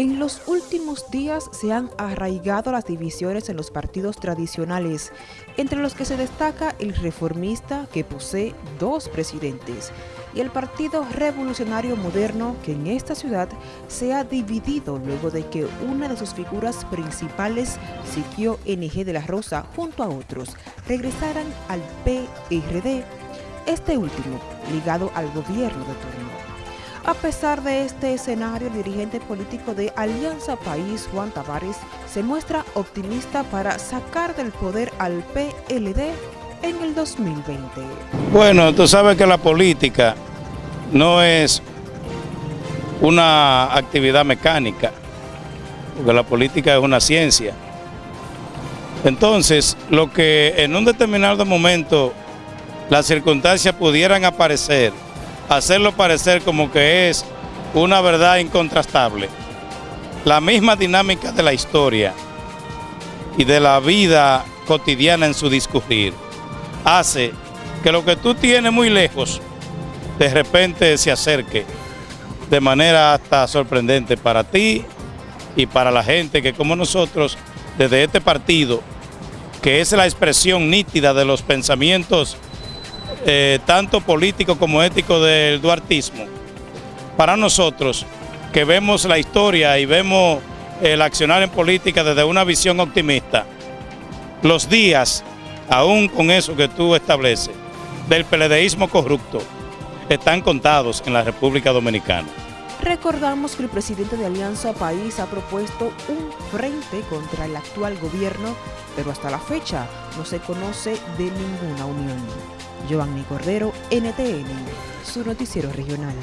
En los últimos días se han arraigado las divisiones en los partidos tradicionales, entre los que se destaca el reformista que posee dos presidentes y el Partido Revolucionario Moderno que en esta ciudad se ha dividido luego de que una de sus figuras principales, Sitio NG de la Rosa, junto a otros, regresaran al PRD, este último ligado al gobierno de turno. A pesar de este escenario, el dirigente político de Alianza País, Juan Tavares, se muestra optimista para sacar del poder al PLD en el 2020. Bueno, tú sabes que la política no es una actividad mecánica, porque la política es una ciencia. Entonces, lo que en un determinado momento las circunstancias pudieran aparecer, hacerlo parecer como que es una verdad incontrastable. La misma dinámica de la historia y de la vida cotidiana en su discurrir hace que lo que tú tienes muy lejos de repente se acerque de manera hasta sorprendente para ti y para la gente que como nosotros desde este partido que es la expresión nítida de los pensamientos eh, tanto político como ético del duartismo, para nosotros que vemos la historia y vemos el accionar en política desde una visión optimista, los días, aún con eso que tú estableces, del peledeísmo corrupto, están contados en la República Dominicana. Recordamos que el presidente de Alianza País ha propuesto un frente contra el actual gobierno, pero hasta la fecha no se conoce de ninguna unión. Giovanni Cordero, NTN, su noticiero regional.